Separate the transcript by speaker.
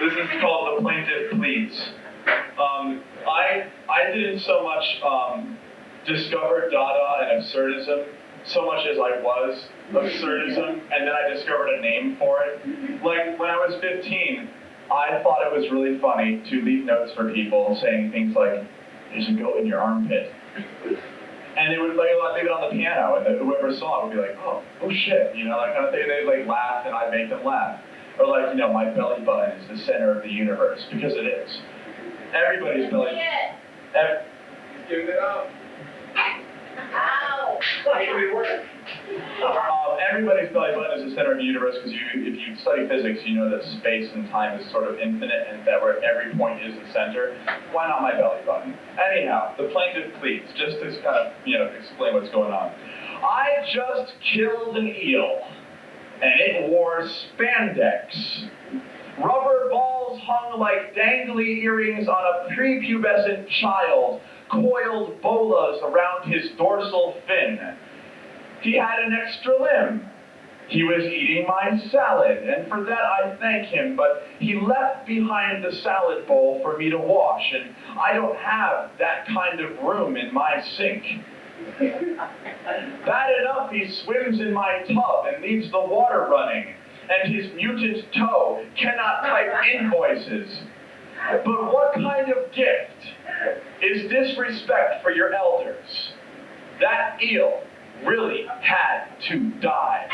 Speaker 1: This is called the plaintiff pleads. Um, I I didn't so much um, discover Dada and absurdism so much as I was absurdism, and then I discovered a name for it. Like when I was 15, I thought it was really funny to leave notes for people saying things like, "There's a goat in your armpit." And they would like leave it on the piano, and whoever saw it would be like, "Oh, oh shit," you know, that kind of thing. They'd like laugh, and I'd make them laugh. Or like, you know, my belly button is the center of the universe because it is. Everybody's belly. ev-
Speaker 2: Give it up.
Speaker 3: Ow.
Speaker 1: Um, everybody's belly button is the center of the universe because you, if you study physics, you know that space and time is sort of infinite and that where every point is the center. Why not my belly button? Anyhow, the plaintiff pleads, just to kind of, you know, explain what's going on. I just killed an eel, and it wore spandex. Rubber balls hung like dangly earrings on a prepubescent child, coiled bolas around his dorsal fin. He had an extra limb. He was eating my salad, and for that I thank him, but he left behind the salad bowl for me to wash, and I don't have that kind of room in my sink. Bad enough he swims in my tub and leaves the water running, and his mutant toe cannot type invoices. But what kind of gift is this disrespect for your elders? That eel really had to die.